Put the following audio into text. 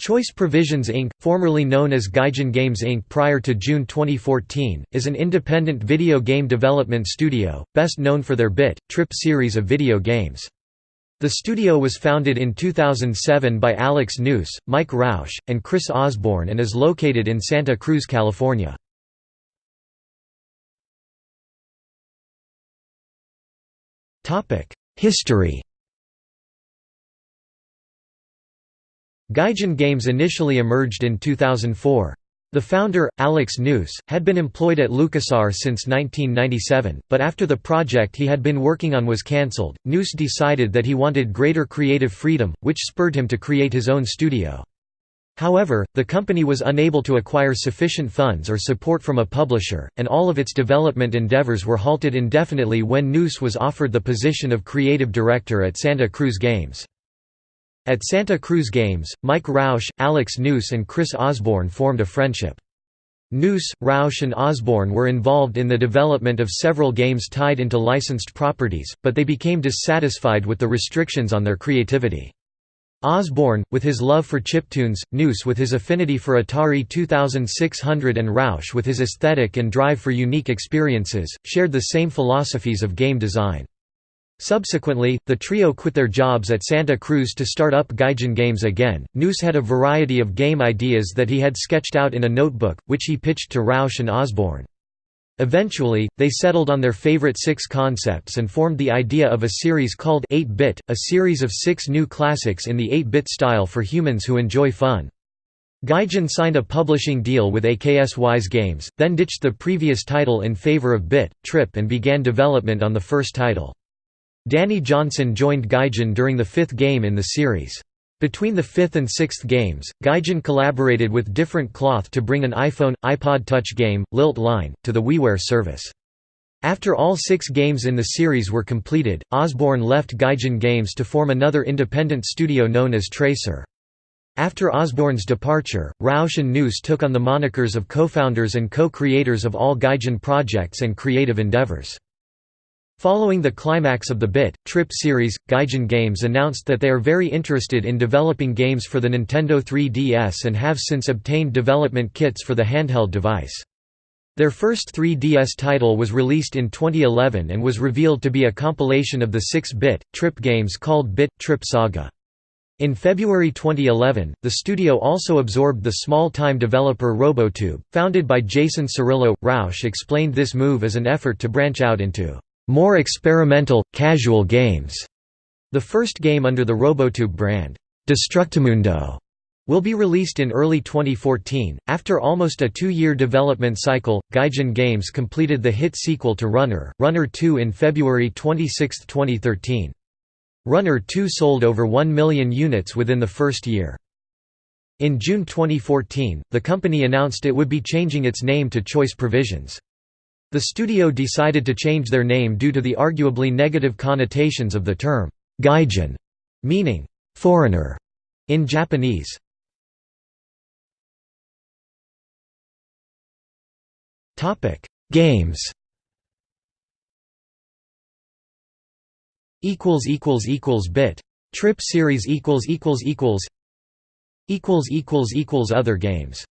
Choice Provisions Inc., formerly known as Gaijin Games Inc. prior to June 2014, is an independent video game development studio, best known for their Bit, Trip series of video games. The studio was founded in 2007 by Alex Neuse, Mike Rausch, and Chris Osborne and is located in Santa Cruz, California. History Gaijin Games initially emerged in 2004. The founder, Alex Neuse, had been employed at LucasArts since 1997, but after the project he had been working on was cancelled, Neuse decided that he wanted greater creative freedom, which spurred him to create his own studio. However, the company was unable to acquire sufficient funds or support from a publisher, and all of its development endeavors were halted indefinitely when Neuse was offered the position of creative director at Santa Cruz Games. At Santa Cruz Games, Mike Rausch, Alex Neuse and Chris Osborne formed a friendship. Neuse, Rausch and Osborne were involved in the development of several games tied into licensed properties, but they became dissatisfied with the restrictions on their creativity. Osborne, with his love for chiptunes, Noose with his affinity for Atari 2600 and Rausch with his aesthetic and drive for unique experiences, shared the same philosophies of game design. Subsequently, the trio quit their jobs at Santa Cruz to start up Gaijin Games again. Neuse had a variety of game ideas that he had sketched out in a notebook, which he pitched to Rausch and Osborne. Eventually, they settled on their favorite six concepts and formed the idea of a series called 8-Bit, a series of six new classics in the 8-bit style for humans who enjoy fun. Gaijin signed a publishing deal with Aksys Games, then ditched the previous title in favor of Bit, Trip and began development on the first title. Danny Johnson joined Gaijin during the fifth game in the series. Between the fifth and sixth games, Gaijin collaborated with Different Cloth to bring an iPhone, iPod Touch game, Lilt Line, to the WiiWare service. After all six games in the series were completed, Osborne left Gaijin Games to form another independent studio known as Tracer. After Osborne's departure, Rausch and Neuse took on the monikers of co-founders and co-creators of all Gaijin projects and creative endeavors. Following the climax of the Bit, Trip series, Gaijin Games announced that they are very interested in developing games for the Nintendo 3DS and have since obtained development kits for the handheld device. Their first 3DS title was released in 2011 and was revealed to be a compilation of the 6-bit, Trip games called Bit, Trip Saga. In February 2011, the studio also absorbed the small-time developer Robotube, founded by Jason Cirillo. Rausch explained this move as an effort to branch out into more experimental, casual games. The first game under the Robotube brand, Destructimundo, will be released in early 2014. After almost a two year development cycle, Gaijin Games completed the hit sequel to Runner, Runner 2 in February 26, 2013. Runner 2 sold over 1 million units within the first year. In June 2014, the company announced it would be changing its name to Choice Provisions. The studio decided to change their name due to the arguably negative connotations of the term gaijin, meaning foreigner in Japanese. Topic: Games. Equals equals equals bit. Trip series equals equals equals equals equals equals other games.